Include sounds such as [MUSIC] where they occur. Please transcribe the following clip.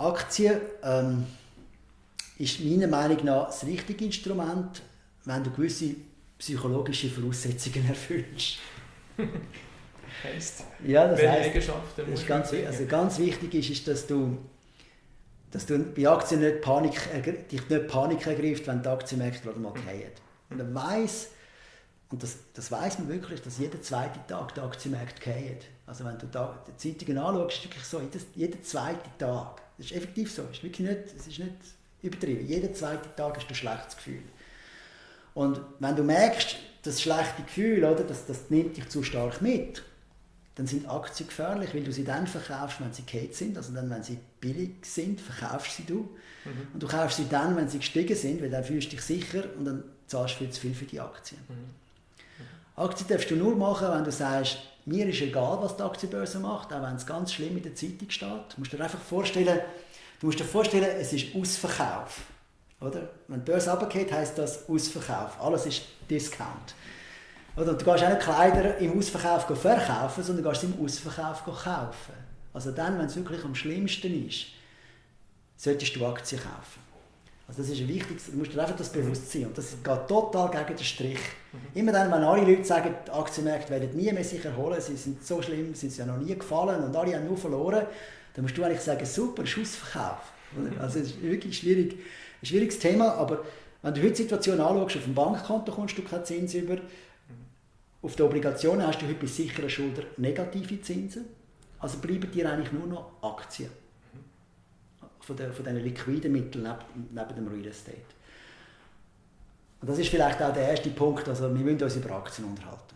Aktien ähm, ist meiner Meinung nach das richtige Instrument, wenn du gewisse psychologische Voraussetzungen [LAUGHS] erfüllst. Heißt, Ja, das Eigenschaften das ist ganz, also ganz wichtig ist, ist, dass du, dass du bei Aktien nicht Panik, dich nicht Panik ergreift, wenn die Aktienmärkte gerade mal fallen. Und man weiss, und das, das weiß man wirklich, dass jeden zweiten Tag die Aktienmärkte fallen. Also wenn du da die Zeitungen anschaust, ist wirklich so, jedes, jeden zweiten Tag. Das ist effektiv so, es ist wirklich nicht, es ist nicht übertrieben. Jeden zweiten Tag hast du ein schlechtes Gefühl. Und wenn du merkst, das schlechte Gefühl, oder, das, das nimmt dich zu stark mit, dann sind Aktien gefährlich, weil du sie dann verkaufst, wenn sie gekehrt sind. Also dann, wenn sie billig sind, verkaufst sie du. Und du kaufst sie dann, wenn sie gestiegen sind, weil dann fühlst du dich sicher und dann zahlst du viel zu viel für die Aktien. Aktien darfst du nur machen, wenn du sagst, mir ist egal, was die Aktienbörse macht, auch wenn es ganz schlimm in der Zeitung steht. Du musst dir einfach vorstellen, du musst dir vorstellen, es ist Ausverkauf. Oder? Wenn die Börse runtergeht, heisst das Ausverkauf. Alles ist Discount. Oder? Du gehst auch nicht Kleider im Ausverkauf verkaufen, sondern du gehst im Ausverkauf kaufen. Also dann, wenn es wirklich am schlimmsten ist, solltest du Aktien kaufen. Also das ist ein wichtiges, du musst dir einfach das bewusst sein. Und das geht total gegen den Strich. Immer dann, wenn alle Leute sagen, die Aktienmärkte werden nie mehr sich erholen, sie sind so schlimm, sind sie ja noch nie gefallen und alle haben nur verloren, dann musst du eigentlich sagen, super, Schussverkauf. Also es ist wirklich schwierig, ein schwieriges Thema, aber wenn du heute die Situation anschaust, auf dem Bankkonto kommst du keinen Zins über, auf den Obligationen hast du heute bei sicheren Schulden negative Zinsen, also bleiben dir eigentlich nur noch Aktien von, den, von diesen liquiden Mitteln neben, neben dem Real Estate. Und das ist vielleicht auch der erste Punkt, also wir müssen uns über Aktien unterhalten.